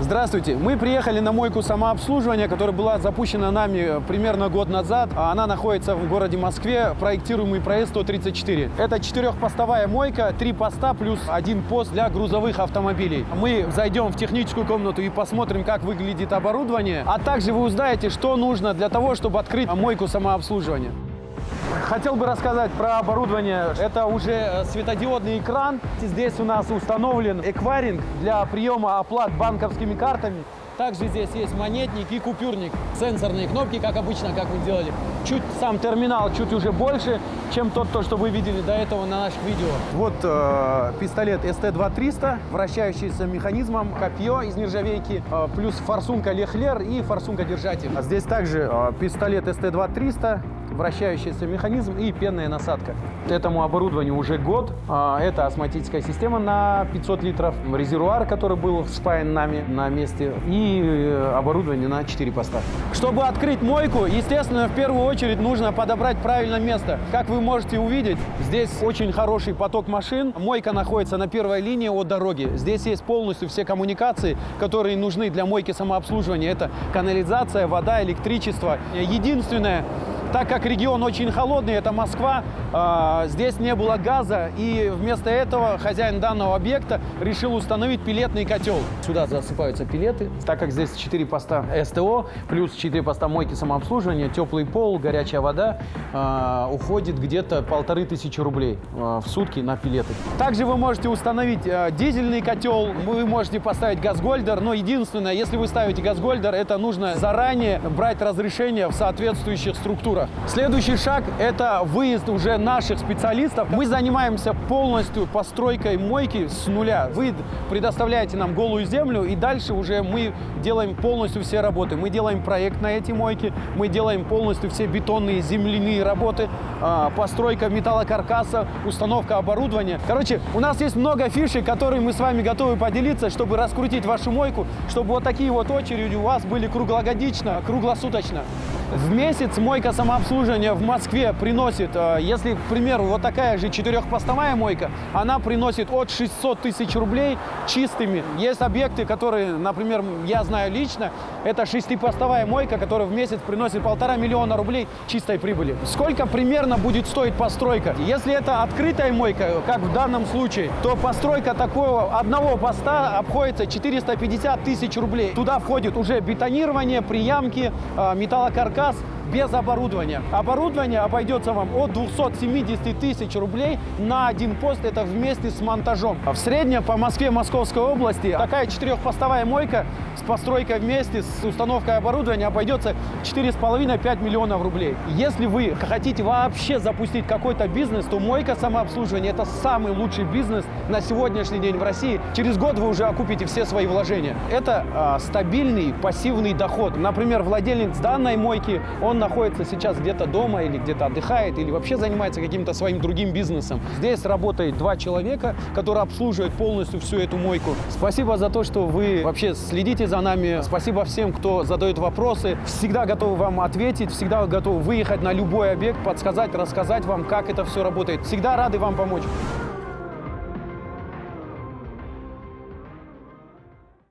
Здравствуйте! Мы приехали на мойку самообслуживания, которая была запущена нами примерно год назад. Она находится в городе Москве, проектируемый проезд 134. Это четырехпостовая мойка, три поста плюс один пост для грузовых автомобилей. Мы зайдем в техническую комнату и посмотрим, как выглядит оборудование, а также вы узнаете, что нужно для того, чтобы открыть мойку самообслуживания. Хотел бы рассказать про оборудование. Это уже э, светодиодный экран. Здесь у нас установлен эквайринг для приема оплат банковскими картами. Также здесь есть монетник и купюрник. Сенсорные кнопки, как обычно, как мы делали. Чуть сам терминал чуть уже больше, чем тот, то, что вы видели до этого на наших видео. Вот э, пистолет ST-2300, вращающийся механизмом, копье из нержавейки, э, плюс форсунка Лехлер и форсунка держатель. А здесь также э, пистолет ST-2300, вращающийся механизм и пенная насадка. Этому оборудованию уже год. А, Это астматическая система на 500 литров, резервуар, который был вспаян нами на месте, и э, оборудование на 4 поста. Чтобы открыть мойку, естественно, в первую очередь нужно подобрать правильное место. Как вы можете увидеть, здесь очень хороший поток машин. Мойка находится на первой линии от дороги. Здесь есть полностью все коммуникации, которые нужны для мойки самообслуживания. Это канализация, вода, электричество. Единственное, так как регион очень холодный, это Москва, э, здесь не было газа, и вместо этого хозяин данного объекта решил установить пилетный котел. Сюда засыпаются пилеты, так как здесь 4 поста СТО, плюс 4 поста мойки самообслуживания, теплый пол, горячая вода, э, уходит где-то полторы тысячи рублей э, в сутки на пилеты. Также вы можете установить дизельный котел, вы можете поставить газгольдер, но единственное, если вы ставите газгольдер, это нужно заранее брать разрешение в соответствующих структурах. Следующий шаг – это выезд уже наших специалистов. Мы занимаемся полностью постройкой мойки с нуля. Вы предоставляете нам голую землю, и дальше уже мы делаем полностью все работы. Мы делаем проект на эти мойки, мы делаем полностью все бетонные земляные работы, а, постройка металлокаркаса, установка оборудования. Короче, у нас есть много фишек, которые мы с вами готовы поделиться, чтобы раскрутить вашу мойку, чтобы вот такие вот очереди у вас были круглогодично, круглосуточно. В месяц мойка самообслуживания в Москве приносит, э, если, к примеру, вот такая же четырехпостовая мойка, она приносит от 600 тысяч рублей чистыми. Есть объекты, которые, например, я знаю лично, это шестипостовая мойка, которая в месяц приносит полтора миллиона рублей чистой прибыли. Сколько примерно будет стоить постройка? Если это открытая мойка, как в данном случае, то постройка такого одного поста обходится 450 тысяч рублей. Туда входит уже бетонирование, приямки, э, металлокаркас, каркас без оборудования. Оборудование обойдется вам от 270 тысяч рублей на один пост, это вместе с монтажом. В среднем по Москве, Московской области такая четырехпостовая мойка с постройкой вместе, с установкой оборудования обойдется 4,5-5 миллионов рублей. Если вы хотите вообще запустить какой-то бизнес, то мойка самообслуживания – это самый лучший бизнес на сегодняшний день в России. Через год вы уже окупите все свои вложения. Это э, стабильный пассивный доход. Например, владелец данной мойки, он находится сейчас где-то дома или где-то отдыхает, или вообще занимается каким-то своим другим бизнесом. Здесь работает два человека, которые обслуживают полностью всю эту мойку. Спасибо за то, что вы вообще следите за нами. Спасибо всем, кто задает вопросы. Всегда готовы вам ответить, всегда готовы выехать на любой объект, подсказать, рассказать вам, как это все работает. Всегда рады вам помочь.